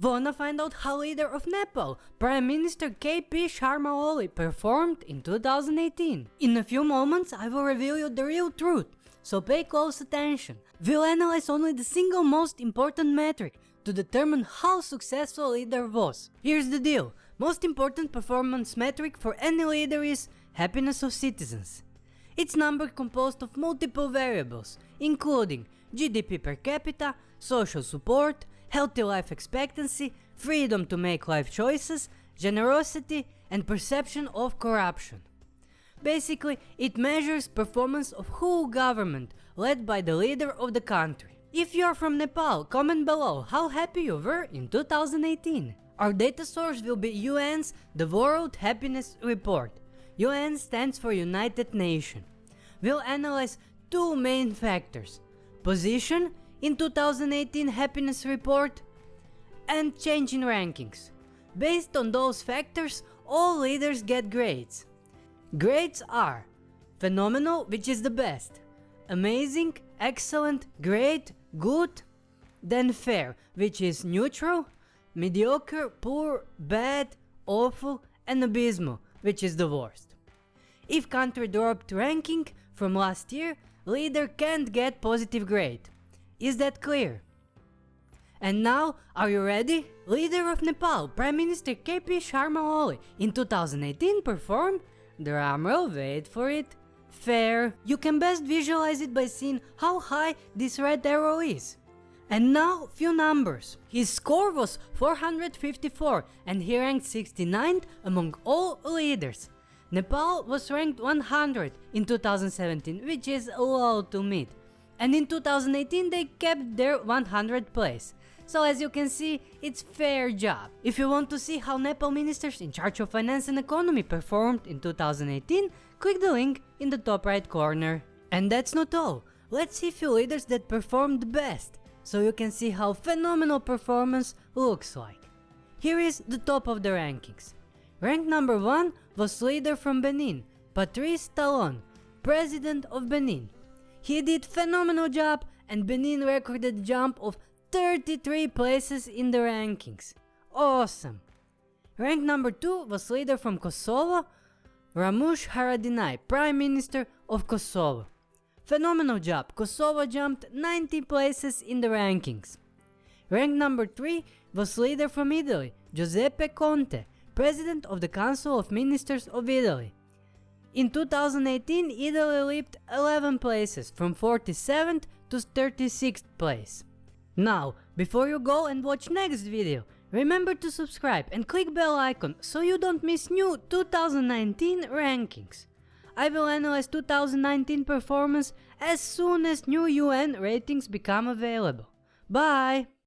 Wanna find out how leader of Nepal, Prime Minister KP Sharma Oli performed in 2018? In a few moments I will reveal you the real truth, so pay close attention. We'll analyze only the single most important metric to determine how successful leader was. Here's the deal, most important performance metric for any leader is happiness of citizens. It's number composed of multiple variables, including GDP per capita, social support, healthy life expectancy, freedom to make life choices, generosity and perception of corruption. Basically, it measures performance of whole government led by the leader of the country. If you're from Nepal, comment below how happy you were in 2018. Our data source will be UN's The World Happiness Report. UN stands for United Nations. We'll analyze two main factors, position in 2018 happiness report and change in rankings. Based on those factors, all leaders get grades. Grades are phenomenal, which is the best, amazing, excellent, great, good, then fair, which is neutral, mediocre, poor, bad, awful, and abysmal, which is the worst. If country dropped ranking from last year, leader can't get positive grade. Is that clear? And now, are you ready? Leader of Nepal, Prime Minister KP Sharma Oli in 2018 performed, drumroll wait for it, fair. You can best visualize it by seeing how high this red arrow is. And now, few numbers. His score was 454 and he ranked 69th among all leaders. Nepal was ranked 100 in 2017, which is a low to mid and in 2018 they kept their 100th place. So as you can see, it's fair job. If you want to see how Nepal ministers in charge of finance and economy performed in 2018, click the link in the top right corner. And that's not all, let's see few leaders that performed best, so you can see how phenomenal performance looks like. Here is the top of the rankings. Rank number 1 was leader from Benin, Patrice Talon, President of Benin. He did phenomenal job and Benin recorded jump of 33 places in the rankings. Awesome! Rank number 2 was leader from Kosovo, Ramush Haradinaj, Prime Minister of Kosovo. Phenomenal job, Kosovo jumped 90 places in the rankings. Rank number 3 was leader from Italy, Giuseppe Conte, President of the Council of Ministers of Italy. In 2018, Italy leaped 11 places from 47th to 36th place. Now, before you go and watch next video, remember to subscribe and click bell icon so you don't miss new 2019 rankings. I will analyze 2019 performance as soon as new UN ratings become available. Bye!